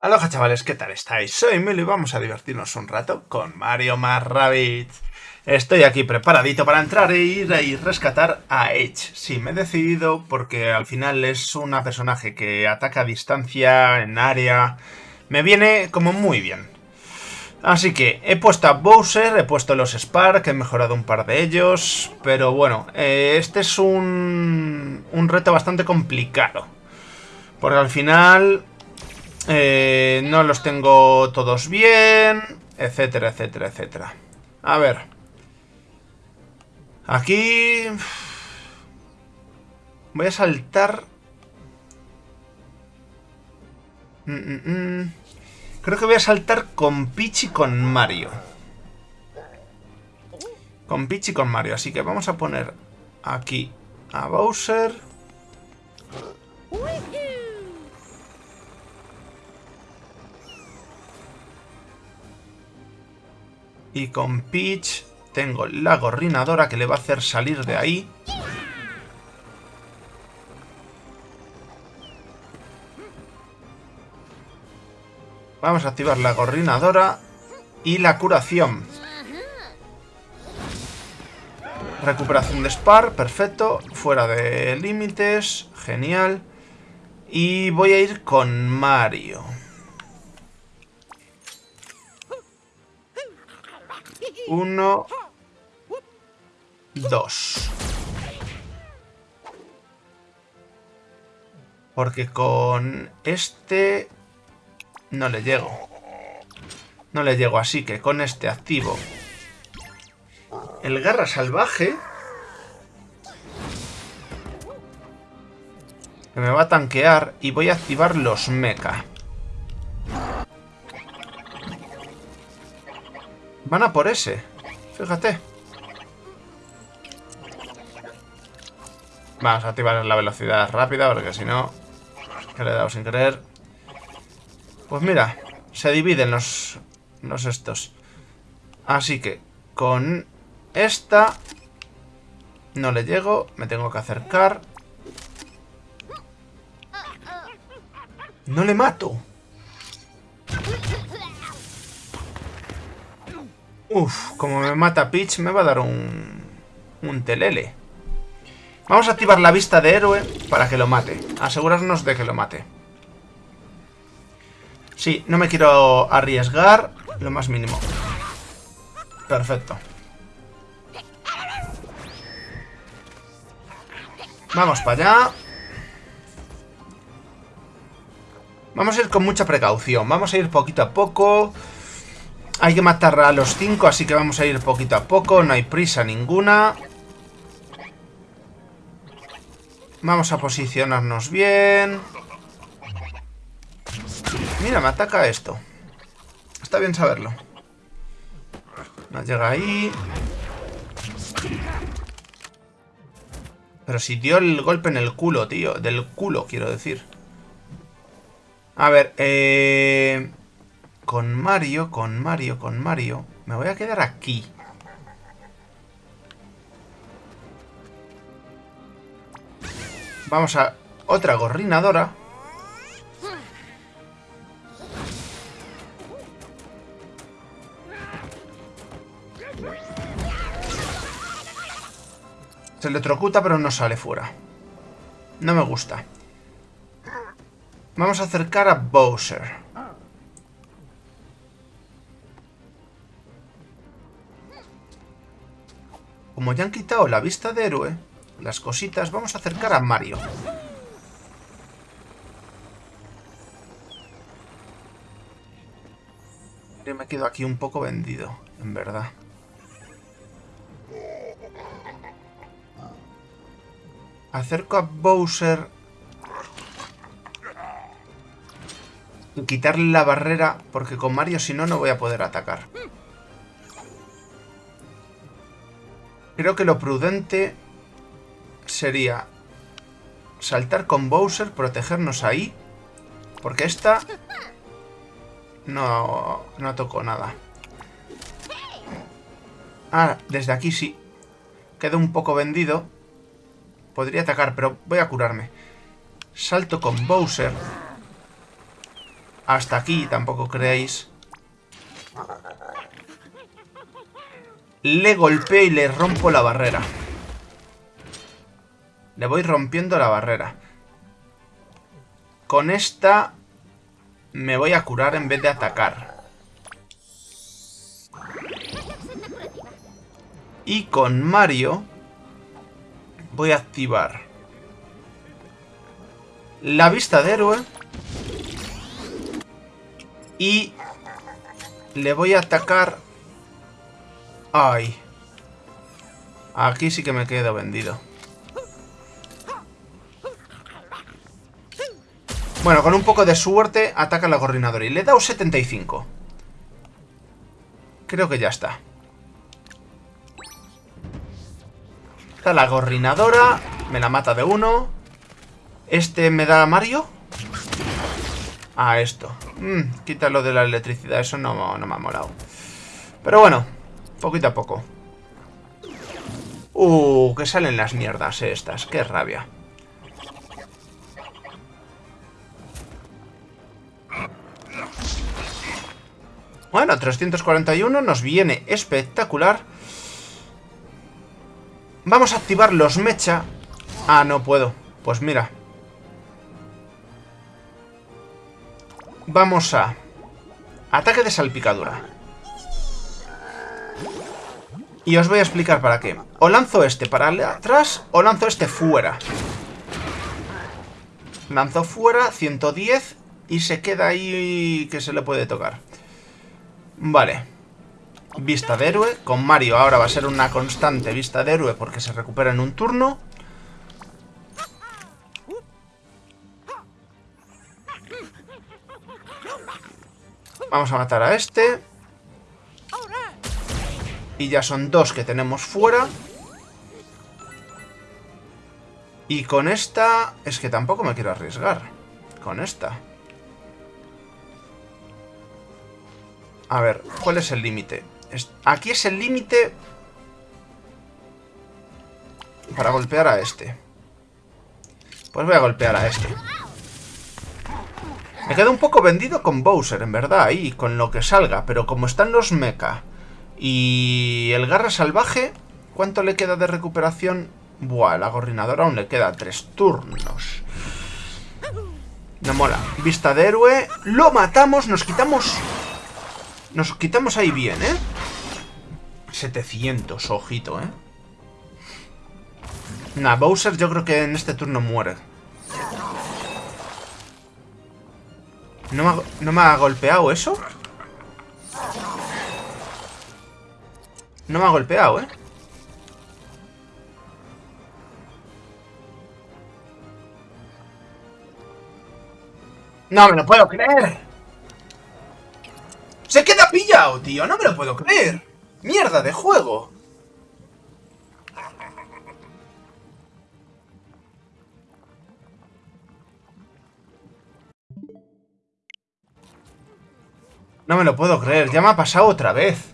Aloha chavales, ¿qué tal estáis? Soy Milo y vamos a divertirnos un rato con Mario más Rabbit. Estoy aquí preparadito para entrar e ir a rescatar a Edge. Sí, me he decidido porque al final es una personaje que ataca a distancia, en área... Me viene como muy bien. Así que he puesto a Bowser, he puesto los Spark, he mejorado un par de ellos... Pero bueno, eh, este es un, un reto bastante complicado. Porque al final eh, no los tengo todos bien, etcétera, etcétera, etcétera. A ver. Aquí... Voy a saltar... Mm, mm, mm. Creo que voy a saltar con Peach y con Mario. Con Peach y con Mario. Así que vamos a poner aquí a Bowser. Y con Peach tengo la gorrinadora que le va a hacer salir de ahí. Vamos a activar la gorrinadora y la curación. Recuperación de Spar, perfecto. Fuera de límites, genial. Y voy a ir con Mario. Uno. Dos. Porque con este... No le llego. No le llego, así que con este activo. El garra salvaje. Que me va a tanquear y voy a activar los mecha. Van a por ese. Fíjate. Vamos a activar la velocidad rápida porque si no... Que le he dado sin querer. Pues mira, se dividen los, los estos. Así que con esta no le llego, me tengo que acercar. No le mato. Uf, como me mata Peach, me va a dar un... Un telele. Vamos a activar la vista de héroe para que lo mate. Asegurarnos de que lo mate. Sí, no me quiero arriesgar lo más mínimo. Perfecto. Vamos para allá. Vamos a ir con mucha precaución. Vamos a ir poquito a poco. Hay que matar a los cinco, así que vamos a ir poquito a poco. No hay prisa ninguna. Vamos a posicionarnos bien. Mira, me ataca esto. Está bien saberlo. No llega ahí. Pero si dio el golpe en el culo, tío. Del culo, quiero decir. A ver, eh... Con Mario, con Mario, con Mario. Me voy a quedar aquí. Vamos a otra gorrinadora. Se electrocuta pero no sale fuera. No me gusta. Vamos a acercar a Bowser. Como ya han quitado la vista de héroe, las cositas, vamos a acercar a Mario. Yo me quedo aquí un poco vendido, en verdad. Acerco a Bowser. Y quitarle la barrera, porque con Mario si no, no voy a poder atacar. Creo que lo prudente sería saltar con Bowser, protegernos ahí. Porque esta no, no tocó nada. Ah, desde aquí sí. Quedo un poco vendido. Podría atacar, pero voy a curarme. Salto con Bowser. hasta aquí, tampoco creéis. Le golpeo y le rompo la barrera. Le voy rompiendo la barrera. Con esta me voy a curar en vez de atacar. Y con Mario voy a activar la vista de héroe. Y le voy a atacar... Ay. Aquí sí que me quedo vendido. Bueno, con un poco de suerte ataca la gorrinadora. Y le he dado 75. Creo que ya está. Está la gorrinadora. Me la mata de uno. Este me da Mario. Ah, esto. Mm, quítalo de la electricidad. Eso no, no me ha molado. Pero bueno, poquito a poco. Uh, que salen las mierdas estas. Qué rabia. Bueno, 341 nos viene espectacular. Vamos a activar los mecha. Ah, no puedo. Pues mira. Vamos a... Ataque de salpicadura. Y os voy a explicar para qué. O lanzo este para atrás o lanzo este fuera. Lanzo fuera, 110 y se queda ahí que se le puede tocar. Vale. Vista de héroe. Con Mario ahora va a ser una constante vista de héroe porque se recupera en un turno. Vamos a matar a este. Y ya son dos que tenemos fuera. Y con esta... Es que tampoco me quiero arriesgar. Con esta. A ver, ¿cuál es el límite? Aquí es el límite para golpear a este. Pues voy a golpear a este. Me quedo un poco vendido con Bowser, en verdad, ahí, con lo que salga. Pero como están los mecha y el garra salvaje, ¿cuánto le queda de recuperación? Buah, la gorrinadora aún le queda tres turnos. No mola. Vista de héroe. Lo matamos, nos quitamos nos quitamos ahí bien, ¿eh? 700, ojito, ¿eh? Nah, Bowser yo creo que en este turno muere. ¿No me ha, ¿no me ha golpeado eso? No me ha golpeado, ¿eh? No me lo puedo creer. ¡Se queda pillado, tío! ¡No me lo puedo creer! ¡Mierda de juego! No me lo puedo creer, ya me ha pasado otra vez.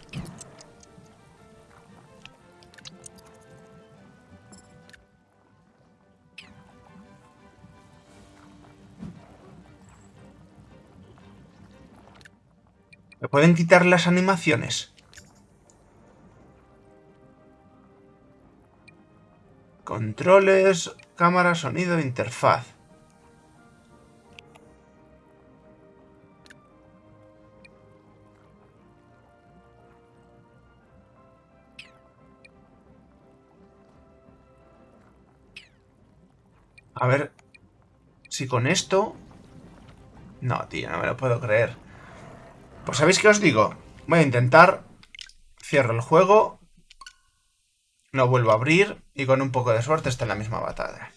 Pueden quitar las animaciones? Controles, cámara, sonido, interfaz. A ver si con esto... No, tío, no me lo puedo creer. Pues ¿sabéis qué os digo? Voy a intentar, cierro el juego, no vuelvo a abrir y con un poco de suerte está en la misma batalla.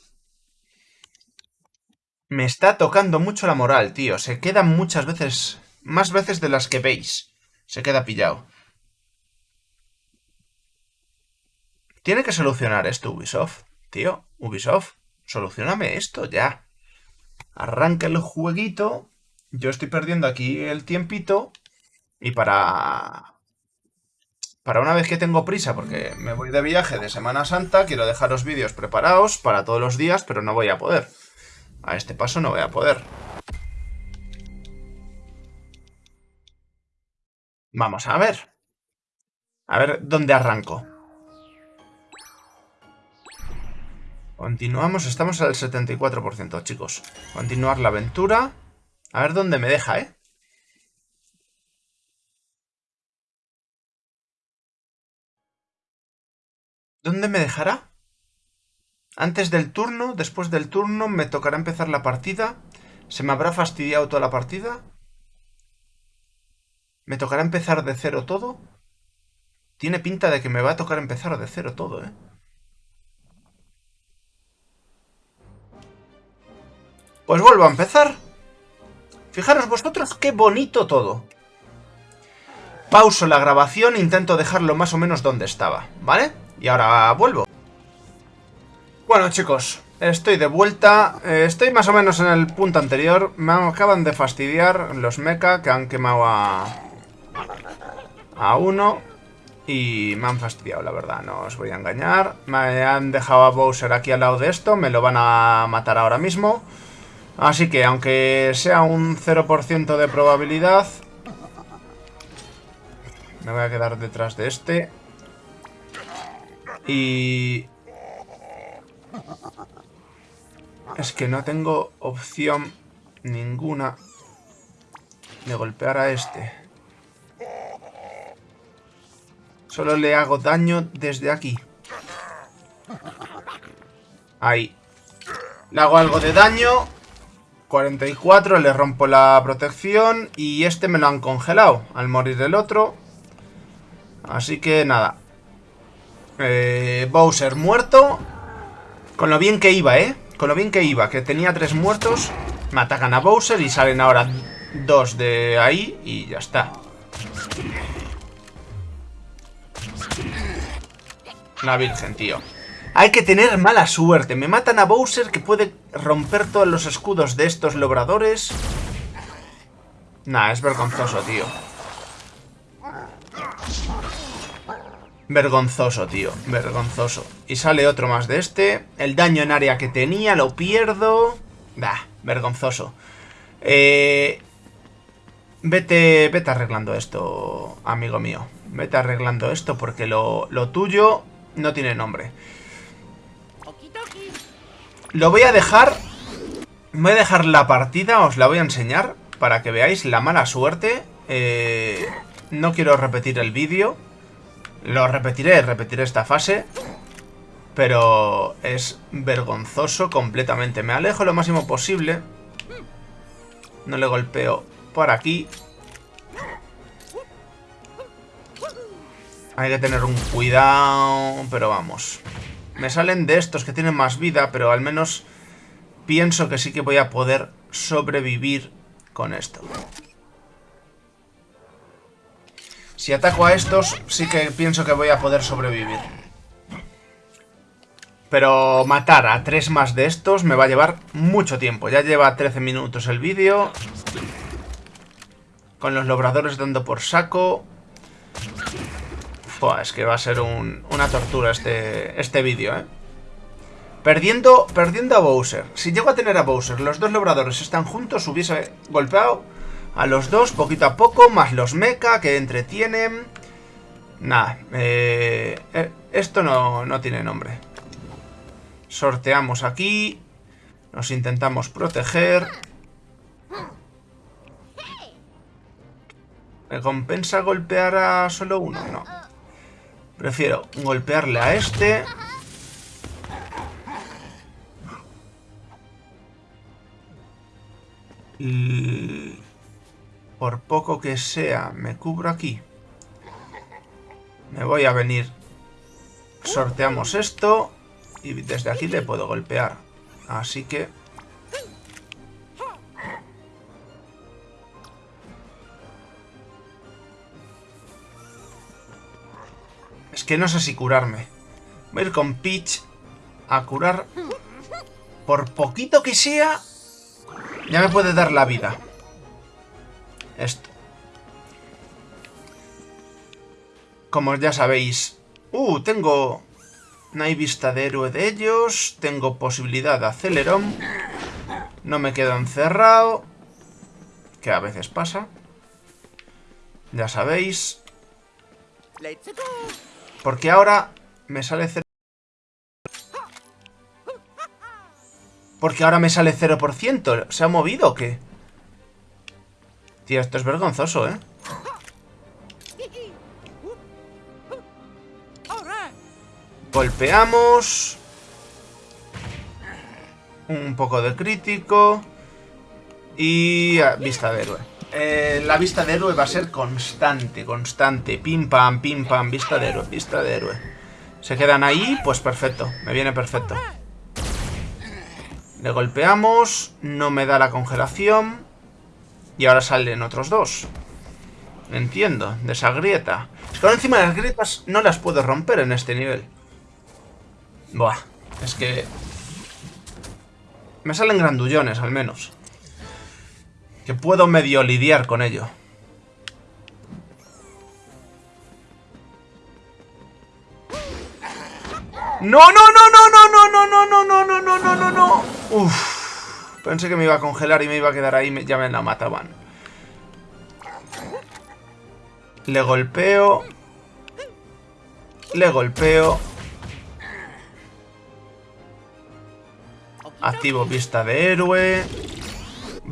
Me está tocando mucho la moral, tío. Se queda muchas veces, más veces de las que veis. Se queda pillado. Tiene que solucionar esto Ubisoft. Tío, Ubisoft, solucioname esto ya. Arranca el jueguito yo estoy perdiendo aquí el tiempito y para... Para una vez que tengo prisa, porque me voy de viaje de Semana Santa, quiero dejaros vídeos preparados para todos los días, pero no voy a poder. A este paso no voy a poder. Vamos a ver. A ver dónde arranco. Continuamos, estamos al 74%, chicos. Continuar la aventura. A ver dónde me deja, ¿eh? ¿Dónde me dejará? Antes del turno, después del turno, me tocará empezar la partida. ¿Se me habrá fastidiado toda la partida? ¿Me tocará empezar de cero todo? Tiene pinta de que me va a tocar empezar de cero todo, ¿eh? Pues vuelvo a empezar. Fijaros vosotros qué bonito todo. Pauso la grabación, intento dejarlo más o menos donde estaba, ¿vale? Y ahora vuelvo. Bueno chicos, estoy de vuelta. Eh, estoy más o menos en el punto anterior. Me acaban de fastidiar los mecha que han quemado a... A uno. Y me han fastidiado, la verdad, no os voy a engañar. Me han dejado a Bowser aquí al lado de esto, me lo van a matar ahora mismo. Así que, aunque sea un 0% de probabilidad... Me voy a quedar detrás de este. Y... Es que no tengo opción ninguna de golpear a este. Solo le hago daño desde aquí. Ahí. Le hago algo de daño. 44, le rompo la protección. Y este me lo han congelado al morir el otro. Así que nada. Eh, Bowser muerto. Con lo bien que iba, ¿eh? Con lo bien que iba, que tenía tres muertos. Me atacan a Bowser y salen ahora dos de ahí y ya está. La virgen, tío. Hay que tener mala suerte. Me matan a Bowser que puede romper todos los escudos de estos logradores. Nah, es vergonzoso, tío. Vergonzoso, tío. Vergonzoso. Y sale otro más de este. El daño en área que tenía lo pierdo. Da, vergonzoso. Eh, vete, vete arreglando esto, amigo mío. Vete arreglando esto porque lo, lo tuyo no tiene nombre. Lo voy a dejar... Voy a dejar la partida, os la voy a enseñar para que veáis la mala suerte. Eh, no quiero repetir el vídeo. Lo repetiré, repetiré esta fase. Pero es vergonzoso completamente. Me alejo lo máximo posible. No le golpeo por aquí. Hay que tener un cuidado, pero vamos. Me salen de estos que tienen más vida, pero al menos pienso que sí que voy a poder sobrevivir con esto. Si ataco a estos, sí que pienso que voy a poder sobrevivir. Pero matar a tres más de estos me va a llevar mucho tiempo. Ya lleva 13 minutos el vídeo. Con los lobradores dando por saco es que va a ser una tortura este, este vídeo, ¿eh? Perdiendo, perdiendo a Bowser. Si llego a tener a Bowser, los dos lobradores están juntos, hubiese golpeado a los dos poquito a poco, más los mecha que entretienen. Nada, eh, eh, esto no, no tiene nombre. Sorteamos aquí. Nos intentamos proteger. ¿Me compensa golpear a solo uno? No. Prefiero golpearle a este. Por poco que sea, me cubro aquí. Me voy a venir. Sorteamos esto. Y desde aquí le puedo golpear. Así que... que no sé si curarme. Voy a ir con Peach a curar. Por poquito que sea, ya me puede dar la vida. Esto. Como ya sabéis... Uh, tengo... No hay vista de héroe de ellos. Tengo posibilidad de acelerón. No me quedo encerrado. Que a veces pasa. Ya sabéis. Porque ahora me sale 0... Porque ahora me sale 0%. ¿Se ha movido o qué? Tío, esto es vergonzoso, ¿eh? Golpeamos. Un poco de crítico. Y vista de héroe. Eh, la vista de héroe va a ser constante, constante. Pim pam, pim pam, vista de héroe, vista de héroe. Se quedan ahí, pues perfecto. Me viene perfecto. Le golpeamos. No me da la congelación. Y ahora salen otros dos. Entiendo, de esa grieta. Es que ahora encima las grietas no las puedo romper en este nivel. Buah, es que... Me salen grandullones, al menos. Que puedo medio lidiar con ello. ¡No, no, no, no, no, no, no, no, no, no, no, no, no, no! Uf. Pensé que me iba a congelar y me iba a quedar ahí, ya me la mataban. Le golpeo. Le golpeo. Activo vista de héroe.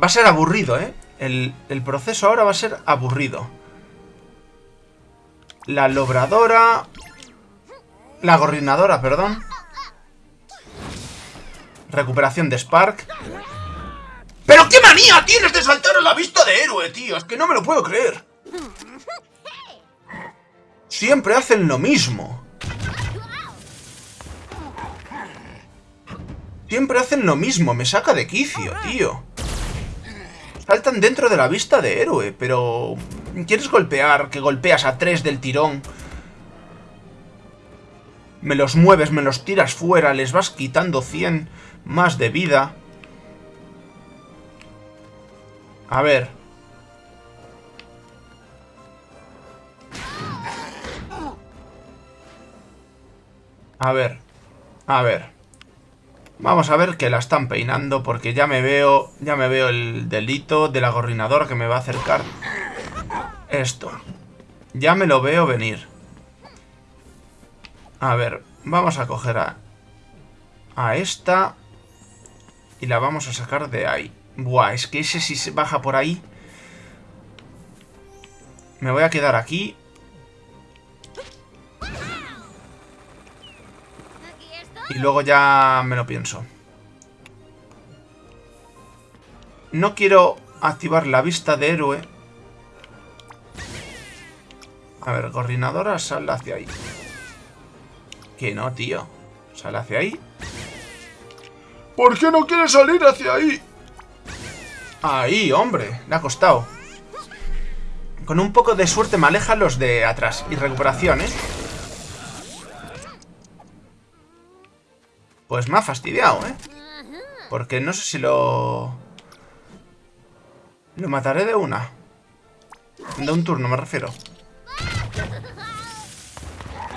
Va a ser aburrido, ¿eh? El, el proceso ahora va a ser aburrido. La lobradora... La gorrinadora, perdón. Recuperación de Spark. ¡Pero qué manía tienes de saltar a la vista de héroe, tío! Es que no me lo puedo creer. Siempre hacen lo mismo. Siempre hacen lo mismo, me saca de quicio, tío. Saltan dentro de la vista de héroe, pero... ¿Quieres golpear? Que golpeas a tres del tirón. Me los mueves, me los tiras fuera, les vas quitando 100 más de vida. A ver. A ver. A ver. Vamos a ver que la están peinando porque ya me veo, ya me veo el delito de la gorrinadora que me va a acercar esto. Ya me lo veo venir. A ver, vamos a coger a, a esta y la vamos a sacar de ahí. Buah, es que ese si se baja por ahí... Me voy a quedar aquí Y luego ya me lo pienso. No quiero activar la vista de héroe. A ver, coordinadora, sal hacia ahí. Que no, tío. Sal hacia ahí. ¿Por qué no quiere salir hacia ahí? Ahí, hombre. Le ha costado. Con un poco de suerte me aleja los de atrás. Y recuperación, ¿eh? Pues me ha fastidiado, ¿eh? Porque no sé si lo... Lo mataré de una. De un turno me refiero.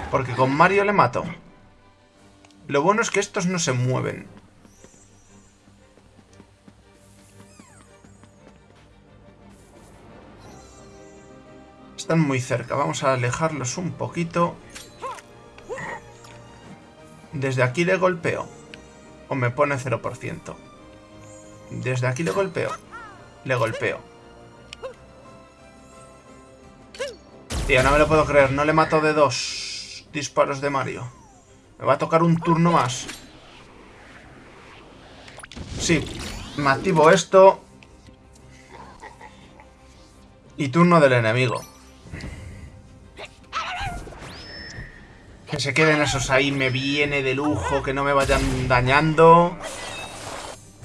Porque con Mario le mato. Lo bueno es que estos no se mueven. Están muy cerca. Vamos a alejarlos un poquito. Desde aquí le golpeo. O me pone 0%. Desde aquí le golpeo. Le golpeo. Tío, no me lo puedo creer. No le mato de dos disparos de Mario. Me va a tocar un turno más. Sí. Me activo esto. Y turno del enemigo. Que se queden esos ahí, me viene de lujo, que no me vayan dañando.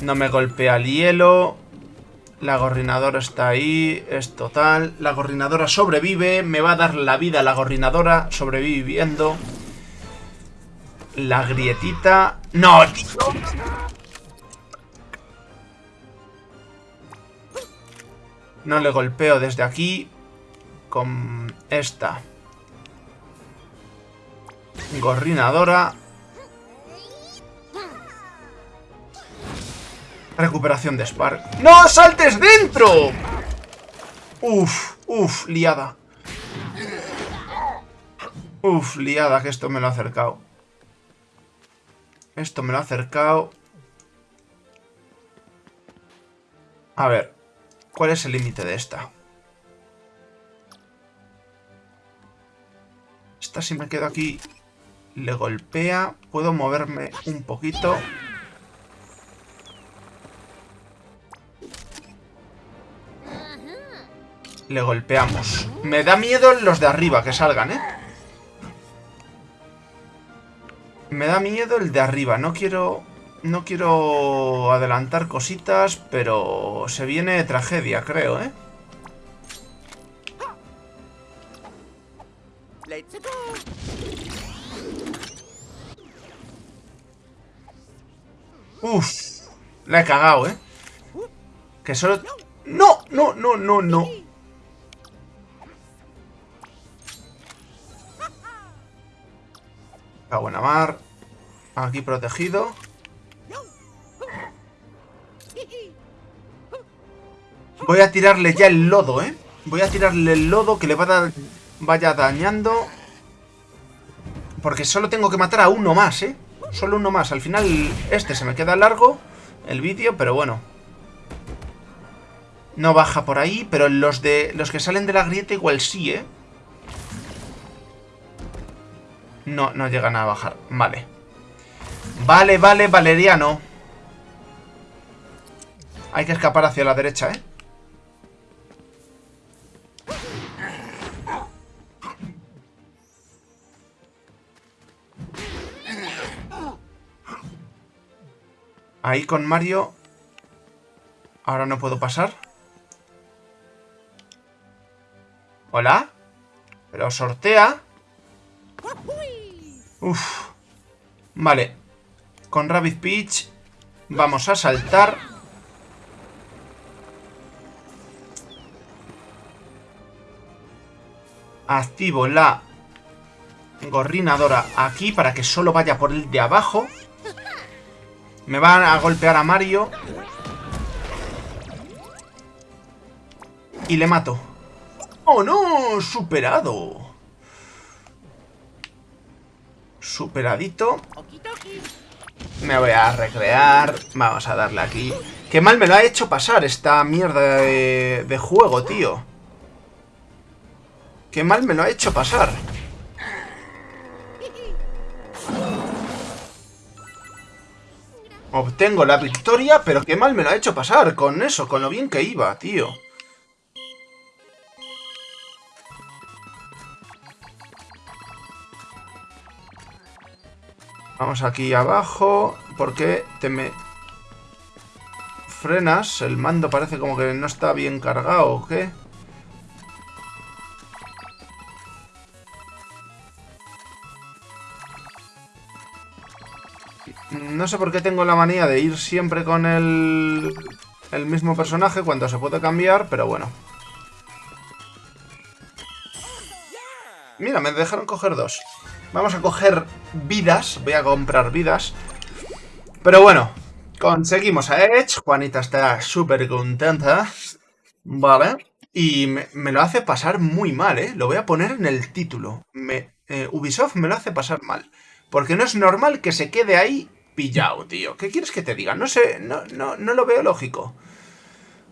No me golpea el hielo. La gorrinadora está ahí, es total. La gorrinadora sobrevive, me va a dar la vida la gorrinadora sobreviviendo. La grietita... ¡No! No le golpeo desde aquí con esta. Gorrinadora. Recuperación de Spark. ¡No saltes dentro! Uf, uf, liada. Uf, liada, que esto me lo ha acercado. Esto me lo ha acercado. A ver, ¿cuál es el límite de esta? Esta si me quedo aquí le golpea. Puedo moverme un poquito. Le golpeamos. Me da miedo los de arriba que salgan, ¿eh? Me da miedo el de arriba. No quiero... No quiero adelantar cositas, pero se viene tragedia, creo, ¿eh? Uf, la he cagado, ¿eh? Que solo... ¡No! ¡No, no, no, no! La buena mar. Aquí protegido. Voy a tirarle ya el lodo, ¿eh? Voy a tirarle el lodo que le vaya dañando. Porque solo tengo que matar a uno más, ¿eh? Solo uno más. Al final este se me queda largo, el vídeo, pero bueno. No baja por ahí, pero los, de, los que salen de la grieta igual sí, ¿eh? No, no llegan a bajar. Vale. Vale, vale, Valeriano. Hay que escapar hacia la derecha, ¿eh? Ahí con Mario... Ahora no puedo pasar. ¿Hola? Pero sortea... Uf. Vale. Con Rabbit Peach vamos a saltar. Activo la gorrinadora aquí para que solo vaya por el de abajo. Me van a golpear a Mario. Y le mato. ¡Oh, no! ¡Superado! Superadito. Me voy a recrear. Vamos a darle aquí. Qué mal me lo ha hecho pasar esta mierda de, de juego, tío. Qué mal me lo ha hecho pasar. Obtengo la victoria, pero qué mal me lo ha hecho pasar con eso, con lo bien que iba, tío. Vamos aquí abajo. ¿Por qué te me frenas? El mando parece como que no está bien cargado, ¿o qué? No sé por qué tengo la manía de ir siempre con el, el mismo personaje cuando se puede cambiar, pero bueno. Mira, me dejaron coger dos. Vamos a coger vidas. Voy a comprar vidas. Pero bueno, conseguimos a Edge. Juanita está súper contenta. Vale. Y me, lo hace pasar muy mal, ¿eh? Lo voy a poner en el título. Me, eh, Ubisoft me lo hace pasar mal. Porque no es normal que se quede ahí pillado, tío. ¿Qué quieres que te diga? No sé, no, no, no lo veo lógico.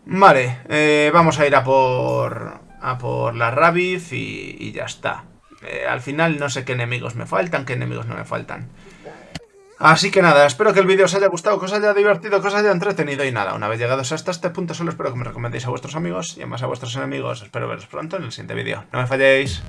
Vale, eh, vamos a ir a por, a por la Rabbit y ya está. Eh, al final no sé qué enemigos me faltan, qué enemigos no me faltan. Así que nada, espero que el vídeo os haya gustado, que os haya divertido, que os haya entretenido y nada, una vez llegados hasta este punto solo espero que me recomendéis a vuestros amigos y además a vuestros enemigos. Espero veros pronto en el siguiente vídeo. No me falléis.